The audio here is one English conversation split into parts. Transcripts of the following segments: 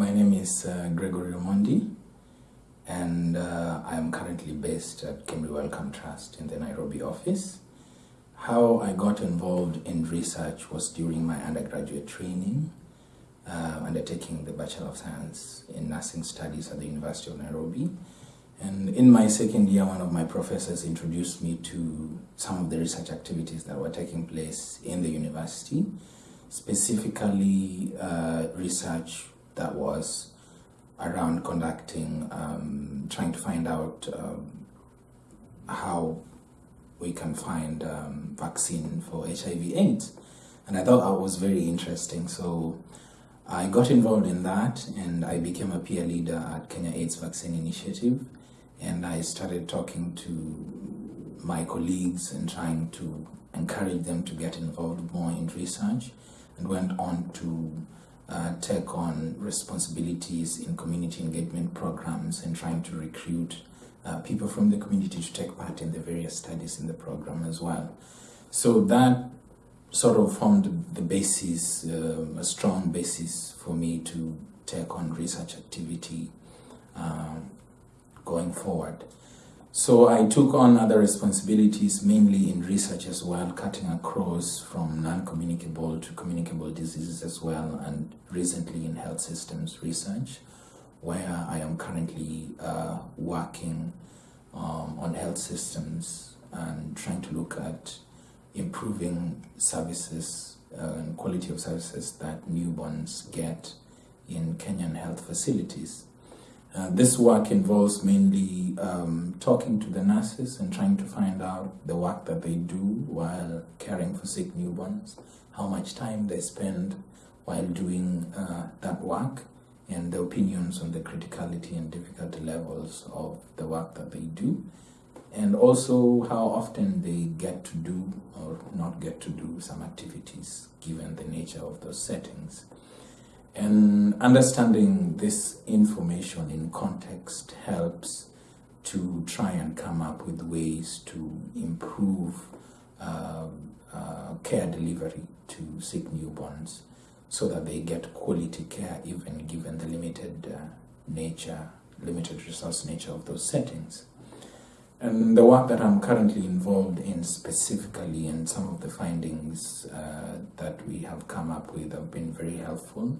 My name is uh, Gregory Omondi, and uh, I am currently based at Kemri Wellcome Trust in the Nairobi office. How I got involved in research was during my undergraduate training, uh, undertaking the Bachelor of Science in Nursing Studies at the University of Nairobi. And in my second year, one of my professors introduced me to some of the research activities that were taking place in the university, specifically uh, research that was around conducting, um, trying to find out um, how we can find um, vaccine for HIV AIDS. And I thought that was very interesting. So I got involved in that and I became a peer leader at Kenya AIDS Vaccine Initiative. And I started talking to my colleagues and trying to encourage them to get involved more in research and went on to uh, take on responsibilities in community engagement programs and trying to recruit uh, people from the community to take part in the various studies in the program as well. So that sort of formed the basis, uh, a strong basis for me to take on research activity uh, going forward. So I took on other responsibilities, mainly in research as well, cutting across from non-communicable to communicable diseases as well, and recently in health systems research where I am currently uh, working um, on health systems and trying to look at improving services uh, and quality of services that newborns get in Kenyan health facilities. Uh, this work involves mainly um, talking to the nurses and trying to find out the work that they do while caring for sick newborns, how much time they spend while doing uh, that work, and the opinions on the criticality and difficulty levels of the work that they do and also how often they get to do or not get to do some activities given the nature of those settings. And understanding this information in context helps to try and come up with ways to improve uh, uh, care delivery to sick newborns so that they get quality care even given the limited uh, nature, limited resource nature of those settings. And the work that I'm currently involved in specifically and some of the findings uh, we have come up with have been very helpful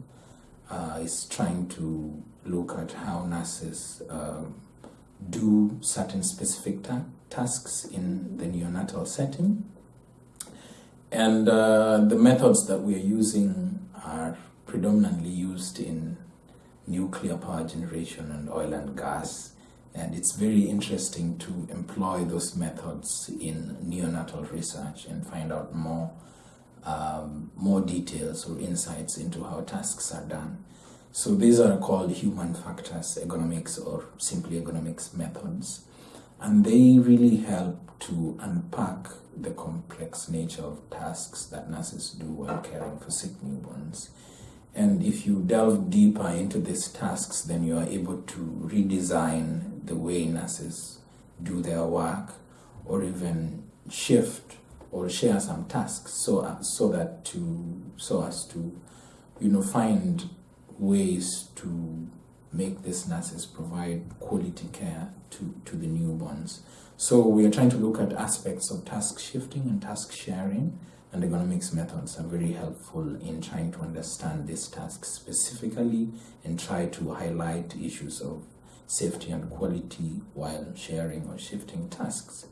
uh, is trying to look at how nurses uh, do certain specific ta tasks in the neonatal setting. And uh, the methods that we are using are predominantly used in nuclear power generation and oil and gas. And it's very interesting to employ those methods in neonatal research and find out more, more details or insights into how tasks are done. So these are called human factors ergonomics or simply ergonomics methods. And they really help to unpack the complex nature of tasks that nurses do while caring for sick newborns. And if you delve deeper into these tasks, then you are able to redesign the way nurses do their work or even shift or share some tasks so, uh, so that to so as to you know find ways to make these nurses provide quality care to, to the newborns. So we are trying to look at aspects of task shifting and task sharing and ergonomics methods are very helpful in trying to understand these tasks specifically and try to highlight issues of safety and quality while sharing or shifting tasks.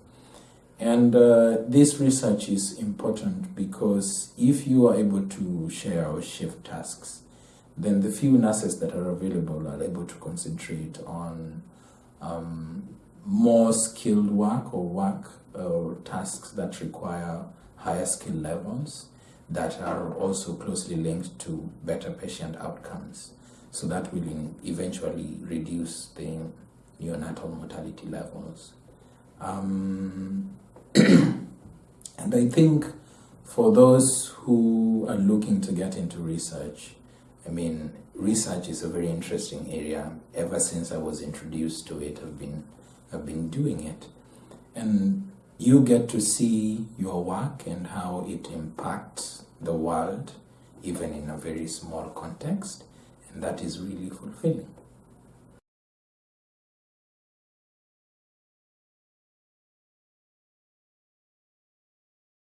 And uh, this research is important because if you are able to share or shift tasks, then the few nurses that are available are able to concentrate on um, more skilled work or work or tasks that require higher skill levels that are also closely linked to better patient outcomes. So that will eventually reduce the neonatal mortality levels. Um, and I think for those who are looking to get into research, I mean, research is a very interesting area. Ever since I was introduced to it, I've been I've been doing it. And you get to see your work and how it impacts the world, even in a very small context. And that is really fulfilling.